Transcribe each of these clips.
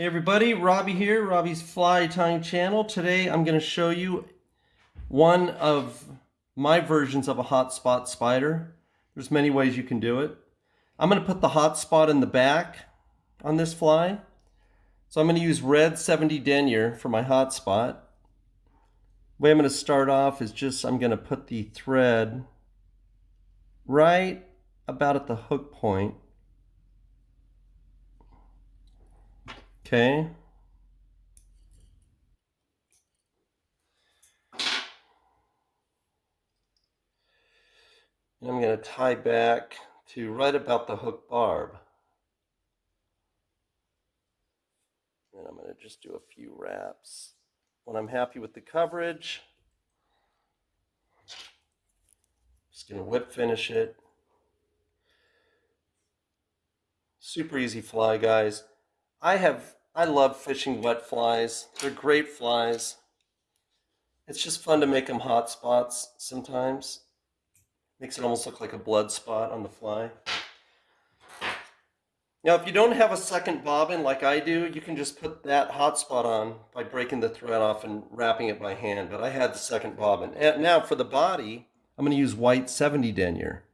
Hey everybody, Robbie here, Robbie's Fly Tying Channel. Today I'm going to show you one of my versions of a hotspot spider. There's many ways you can do it. I'm going to put the hotspot in the back on this fly. So I'm going to use red 70 denier for my hotspot. The way I'm going to start off is just I'm going to put the thread right about at the hook point Okay. And I'm going to tie back to right about the hook barb. And I'm going to just do a few wraps. When I'm happy with the coverage, just going to whip finish it. Super easy fly, guys. I have I love fishing wet flies. They're great flies. It's just fun to make them hot spots sometimes. Makes it almost look like a blood spot on the fly. Now, if you don't have a second bobbin like I do, you can just put that hot spot on by breaking the thread off and wrapping it by hand. But I had the second bobbin. And now for the body, I'm going to use white 70 denier.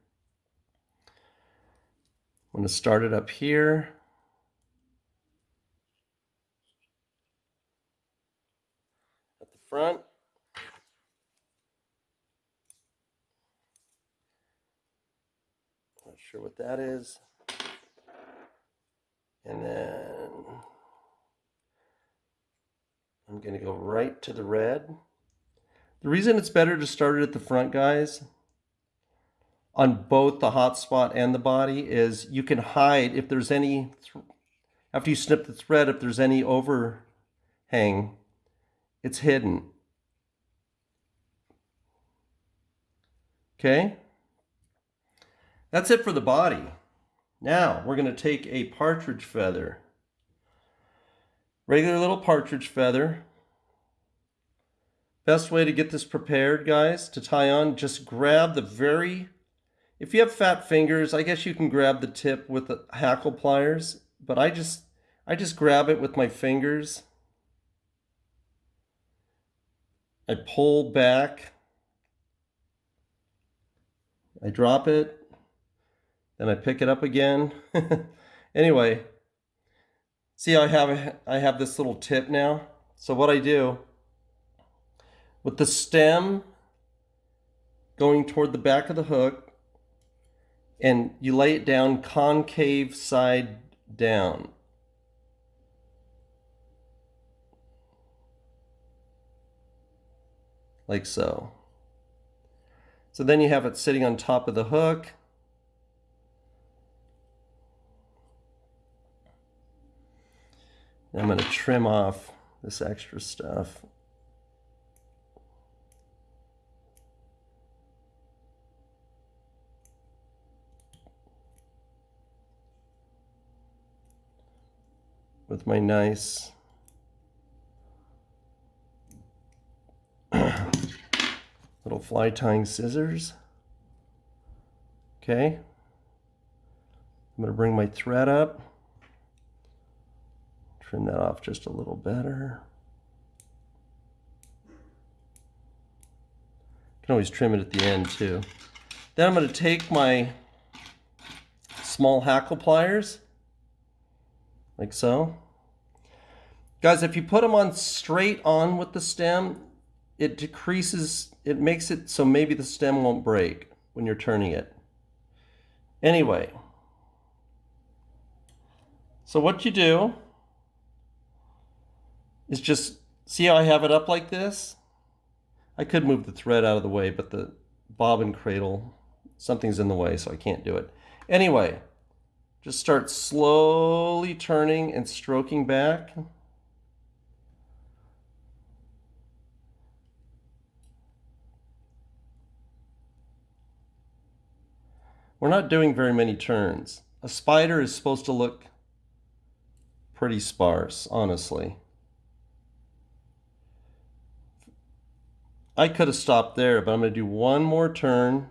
I'm going to start it up here. Front. Not sure what that is. And then I'm going to go right to the red. The reason it's better to start it at the front, guys, on both the hotspot and the body is you can hide if there's any, after you snip the thread, if there's any overhang, it's hidden. Okay? That's it for the body. Now, we're going to take a partridge feather. Regular little partridge feather. Best way to get this prepared, guys, to tie on, just grab the very... If you have fat fingers, I guess you can grab the tip with the hackle pliers, but I just I just grab it with my fingers I pull back, I drop it, then I pick it up again. anyway, see I have I have this little tip now. So what I do with the stem going toward the back of the hook and you lay it down concave side down. Like so. So then you have it sitting on top of the hook. I'm going to trim off this extra stuff. with my nice little fly tying scissors. Okay. I'm going to bring my thread up. Trim that off just a little better. can always trim it at the end too. Then I'm going to take my small hackle pliers, like so. Guys, if you put them on straight on with the stem, it decreases, it makes it so maybe the stem won't break when you're turning it. Anyway, so what you do is just, see how I have it up like this? I could move the thread out of the way, but the bobbin cradle, something's in the way, so I can't do it. Anyway, just start slowly turning and stroking back. We're not doing very many turns. A spider is supposed to look pretty sparse, honestly. I could have stopped there, but I'm going to do one more turn.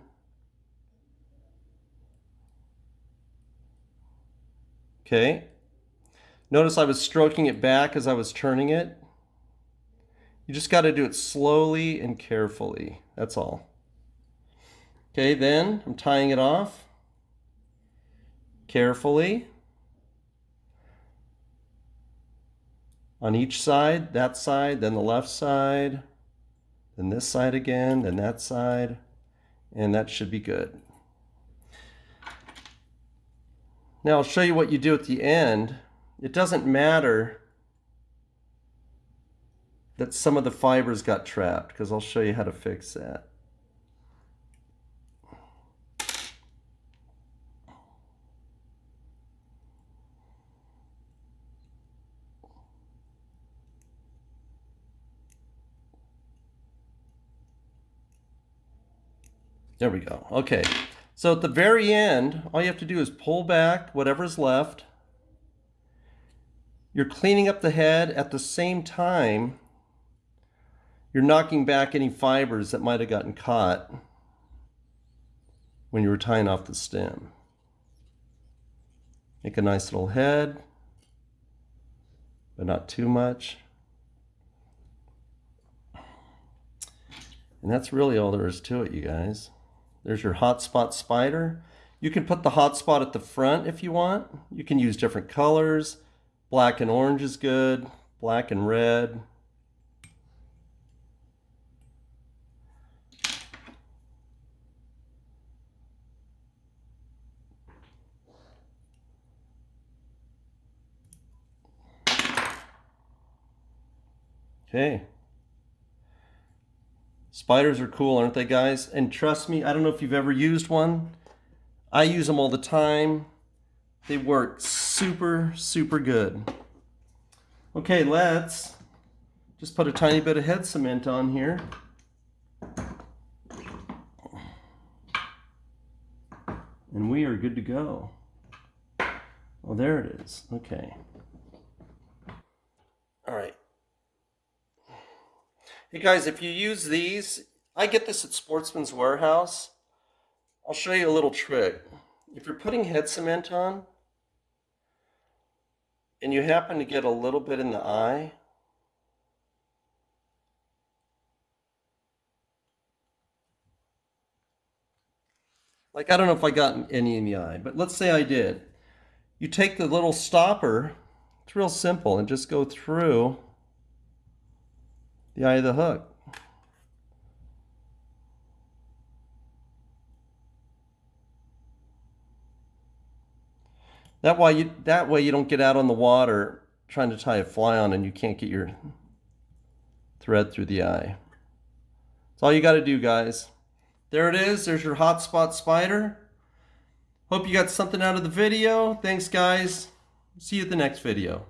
Okay. Notice I was stroking it back as I was turning it. You just got to do it slowly and carefully. That's all. Okay, then I'm tying it off carefully. On each side, that side, then the left side, then this side again, then that side, and that should be good. Now I'll show you what you do at the end. It doesn't matter that some of the fibers got trapped because I'll show you how to fix that. There we go. Okay. So at the very end, all you have to do is pull back whatever's left. You're cleaning up the head at the same time you're knocking back any fibers that might have gotten caught when you were tying off the stem. Make a nice little head, but not too much. And that's really all there is to it, you guys. There's your hotspot spider. You can put the hotspot at the front if you want. You can use different colors. Black and orange is good. Black and red. Okay. Spiders are cool, aren't they, guys? And trust me, I don't know if you've ever used one. I use them all the time. They work super, super good. Okay, let's just put a tiny bit of head cement on here. And we are good to go. Oh, there it is. Okay. All right. Hey guys, if you use these, I get this at Sportsman's Warehouse. I'll show you a little trick. If you're putting head cement on, and you happen to get a little bit in the eye, like I don't know if I got any in the eye, but let's say I did. You take the little stopper, it's real simple, and just go through the eye of the hook. That way you that way you don't get out on the water trying to tie a fly on and you can't get your thread through the eye. That's all you got to do, guys. There it is. There's your hotspot spider. Hope you got something out of the video. Thanks, guys. See you at the next video.